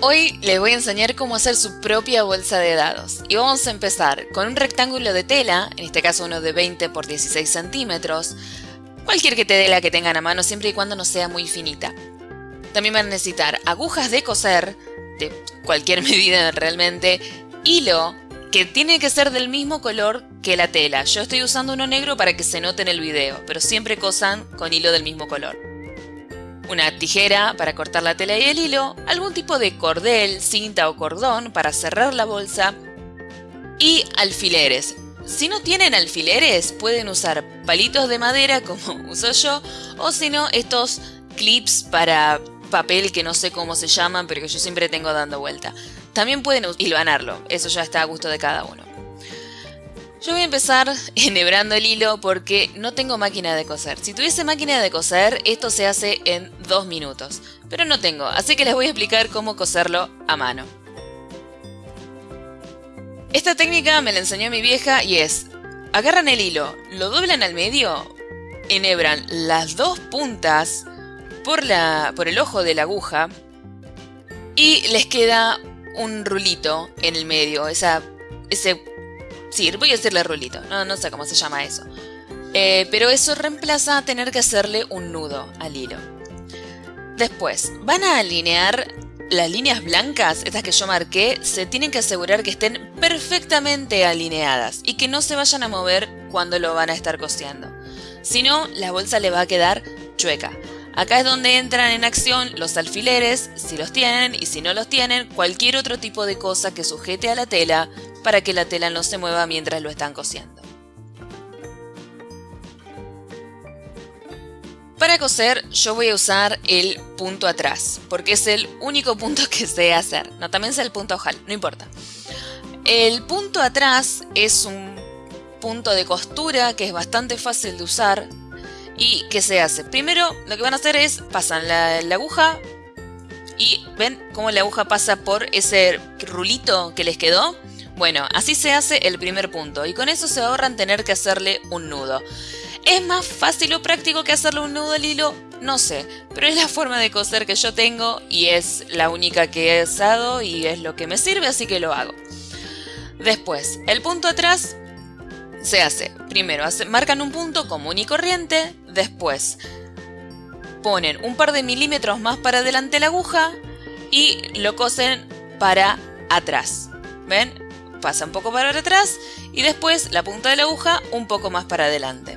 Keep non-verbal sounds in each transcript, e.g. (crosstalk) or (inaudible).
Hoy les voy a enseñar cómo hacer su propia bolsa de dados. Y vamos a empezar con un rectángulo de tela, en este caso uno de 20 por 16 centímetros, cualquier que te dé la que tengan a mano siempre y cuando no sea muy finita. También van a necesitar agujas de coser, de cualquier (laughs) medida realmente, hilo, que tiene que ser del mismo color que la tela. Yo estoy usando uno negro para que se note en el video, pero siempre cosan con hilo del mismo color una tijera para cortar la tela y el hilo, algún tipo de cordel, cinta o cordón para cerrar la bolsa y alfileres. Si no tienen alfileres, pueden usar palitos de madera (laughs) como uso yo o si no estos clips para papel que no sé cómo se llaman pero que yo siempre tengo dando vuelta. También pueden hilvanarlo, eso ya está a gusto de cada uno. Yo voy a empezar (laughs) enhebrando el hilo porque no tengo máquina de coser. Si tuviese máquina de coser, esto se hace en dos minutos. Pero no tengo, así que les voy a explicar cómo coserlo a mano. Esta técnica me la enseñó mi vieja y es, agarran el hilo, lo doblan al medio, enhebran las dos puntas por, la, por el ojo de la aguja y les queda un rulito en el medio, esa, ese Sí, voy a decirle rulito, no, no sé cómo se llama eso. Eh, pero eso reemplaza tener que hacerle un nudo al hilo. Después, van a alinear las líneas blancas, estas que yo marqué, se tienen que asegurar que estén perfectamente alineadas y que no se vayan a mover cuando lo van a estar cosiendo. Si no, la bolsa le va a quedar chueca. Acá es donde entran en acción los alfileres, si los tienen, y si no los tienen, cualquier otro tipo de cosa que sujete a la tela para que la tela no se mueva mientras lo están cosiendo. Para coser yo voy a usar el punto atrás, porque es el único punto que sé hacer. No, también sé el punto ojal, no importa. El punto atrás es un punto de costura que es bastante fácil de usar, ¿Y qué se hace? Primero lo que van a hacer es pasan la, aguja y ven cómo la aguja pasa por ese rulito que les quedó. Bueno, así se hace el primer punto y con eso se ahorran tener que hacerle un nudo. ¿Es más fácil o práctico que hacerle un nudo al hilo? No sé, pero es la forma de coser que yo tengo y es la única que he usado y es lo que me sirve, así que lo hago. Después, el punto atrás se hace, primero marcan un punto común y corriente, después ponen un par de milímetros más para adelante la aguja y lo cosen para atrás. ¿Ven? Pasa un poco para atrás y después la punta de la aguja un poco más para adelante.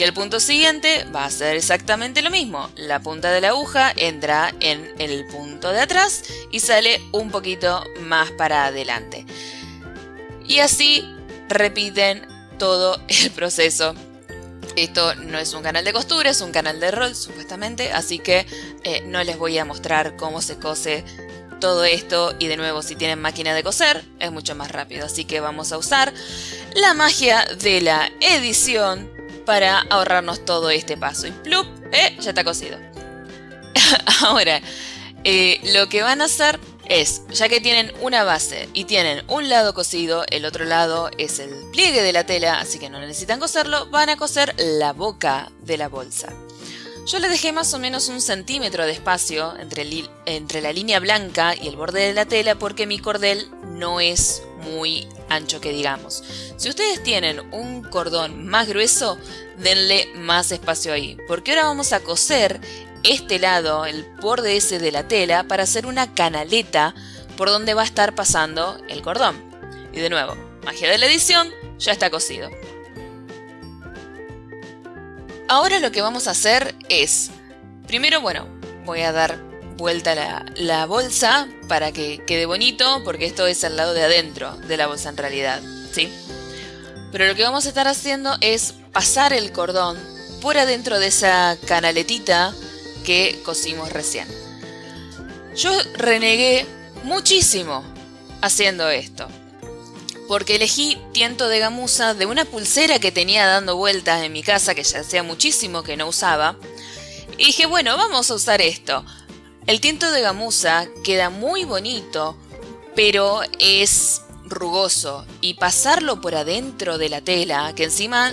Y el punto siguiente va a ser exactamente lo mismo. La punta de la aguja entra en el punto de atrás y sale un poquito más para adelante. Y así repiten todo el proceso. Esto no es un canal de costura, es un canal de rol supuestamente, así que eh, no les voy a mostrar cómo se cose todo esto y de nuevo si tienen máquina de coser es mucho más rápido, así que vamos a usar la magia de la edición para ahorrarnos todo este paso. Y plup, eh, ya está cosido. (laughs) Ahora, eh, lo que van a hacer es, ya que tienen una base y tienen un lado cosido, el otro lado es el pliegue de la tela, así que no necesitan coserlo, van a coser la boca de la bolsa. Yo le dejé más o menos un centímetro de espacio entre, entre la línea blanca y el borde de la tela porque mi cordel no es muy ancho que digamos. Si ustedes tienen un cordón más grueso, denle más espacio ahí, porque ahora vamos a coser este lado, el borde ese de la tela, para hacer una canaleta por donde va a estar pasando el cordón. Y de nuevo, magia de la edición, ya está cosido. Ahora lo que vamos a hacer es, primero, bueno, voy a dar vuelta la, bolsa para que quede bonito, porque esto es al lado de adentro de la bolsa en realidad, ¿sí? Pero lo que vamos a estar haciendo es pasar el cordón por adentro de esa canaletita que cosimos recién. Yo renegué muchísimo haciendo esto, porque elegí tiento de gamuza de una pulsera que tenía dando vueltas en mi casa que ya hacía muchísimo que no usaba, y dije, bueno, vamos a usar esto. El tiento de gamuza queda muy bonito, pero es rugoso, y pasarlo por adentro de la tela, que encima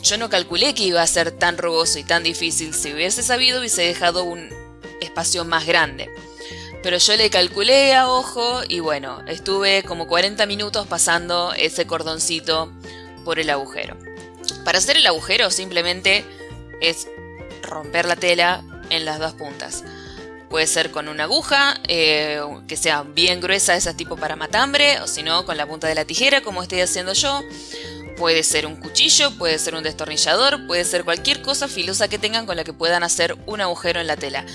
yo no calculé que iba a ser tan rugoso y tan difícil. Si hubiese sabido, hubiese dejado un espacio más grande. Pero yo le calculé a ojo y bueno, estuve como 40 minutos pasando ese cordoncito por el agujero. Para hacer el agujero simplemente es romper la tela en las dos puntas. Puede ser con una aguja eh, que sea bien gruesa, esa tipo para matambre, o si no, con la punta de la tijera, como estoy haciendo yo. Puede ser un cuchillo, puede ser un destornillador, puede ser cualquier cosa filosa que tengan con la que puedan hacer un agujero en la tela.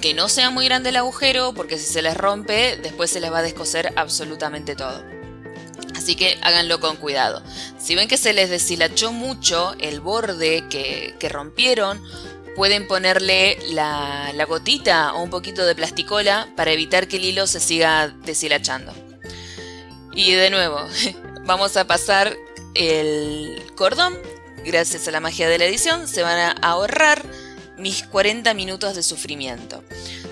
Que no sea muy grande el agujero, porque si se les rompe, después se les va a descoser absolutamente todo. Así que háganlo con cuidado. Si ven que se les deshilachó mucho el borde que, que rompieron, pueden ponerle la, gotita o un poquito de plasticola para evitar que el hilo se siga deshilachando. Y de nuevo, (laughs) vamos a pasar el cordón. Gracias a la magia de la edición se van a ahorrar mis 40 minutos de sufrimiento.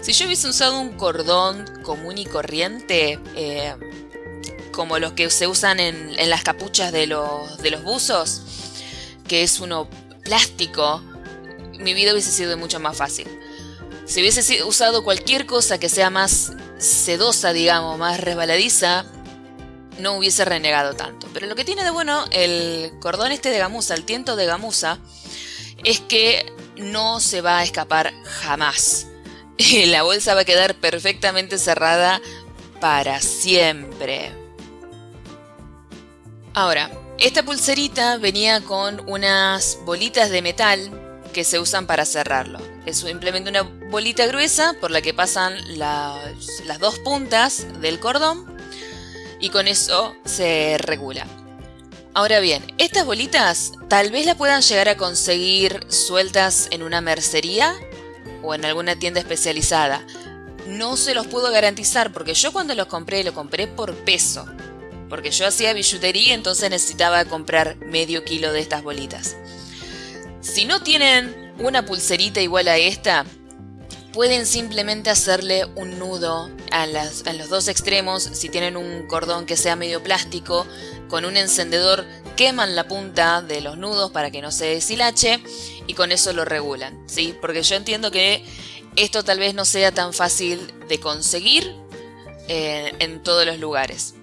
Si yo hubiese usado un cordón común y corriente, eh, como los que se usan en, las capuchas de los, de los buzos, que es uno plástico mi vida hubiese sido mucho más fácil. Si hubiese usado cualquier cosa que sea más sedosa, digamos, más resbaladiza, no hubiese renegado tanto. Pero lo que tiene de bueno el cordón este de gamuza, el tiento de gamuza, es que no se va a escapar jamás. (laughs) La bolsa va a quedar perfectamente cerrada para siempre. Ahora, esta pulserita venía con unas bolitas de metal que se usan para cerrarlo. Es simplemente una bolita gruesa por la que pasan las dos puntas del cordón y con eso se regula. Ahora bien, estas bolitas tal vez la puedan llegar a conseguir sueltas en una mercería o en alguna tienda especializada. No se los puedo garantizar porque yo cuando los compré lo compré por peso. Porque yo hacía billutería entonces necesitaba comprar medio kilo de estas bolitas. Si no tienen una pulserita igual a esta, pueden simplemente hacerle un nudo a, los dos extremos. Si tienen un cordón que sea medio plástico, con un encendedor queman la punta de los nudos para que no se deshilache y con eso lo regulan. ¿sí? Porque yo entiendo que esto tal vez no sea tan fácil de conseguir eh, en todos los lugares.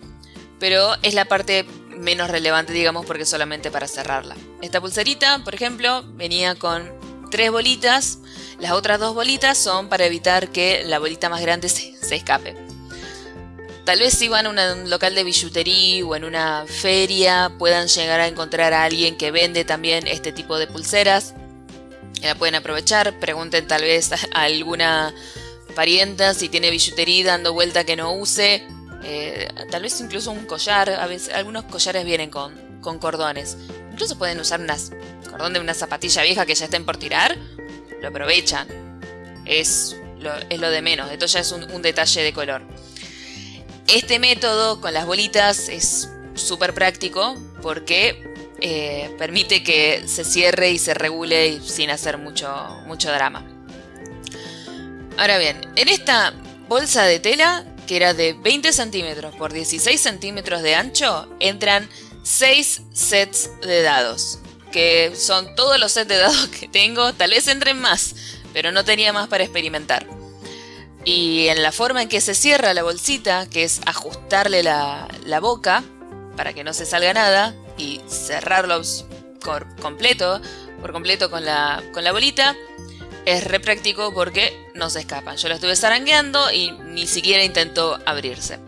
Pero es la parte menos relevante, digamos, porque solamente para cerrarla. Esta pulserita, por ejemplo, venía con tres bolitas. Las otras dos bolitas son para evitar que la bolita más grande se, escape. Tal vez si van a un local de billutería o en una feria puedan llegar a encontrar a alguien que vende también este tipo de pulseras. La pueden aprovechar, pregunten tal vez a alguna parienta si tiene billutería dando vuelta que no use eh, tal vez incluso un collar, a veces algunos collares vienen con, cordones. Incluso pueden usar un cordón de una zapatilla vieja que ya estén por tirar, lo aprovechan. Es lo, es lo de menos, esto ya es un, detalle de color. Este método con las bolitas es súper práctico porque eh, permite que se cierre y se regule sin hacer mucho, mucho drama. Ahora bien, en esta bolsa de tela que era de 20 centímetros por 16 centímetros de ancho, entran 6 sets de dados, que son todos los sets de dados que tengo, tal vez entren más, pero no tenía más para experimentar. Y en la forma en que se cierra la bolsita, que es ajustarle la, boca para que no se salga nada y cerrarlo por completo, por completo con la, con la bolita, es re práctico porque no se escapan. Yo lo estuve zarangueando y ni siquiera intentó abrirse.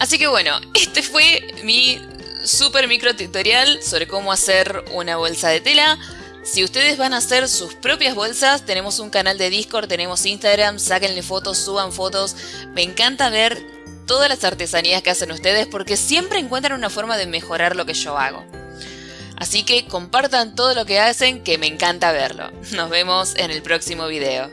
Así que bueno, (laughs) este fue mi super micro tutorial sobre cómo hacer una bolsa de tela. Si ustedes van a hacer sus propias bolsas, tenemos un canal de Discord, tenemos Instagram, sáquenle fotos, suban fotos. Me encanta ver todas las artesanías que hacen ustedes porque siempre encuentran una forma de mejorar lo que yo hago. Así que compartan todo lo que hacen que me encanta verlo. Nos vemos en el próximo video.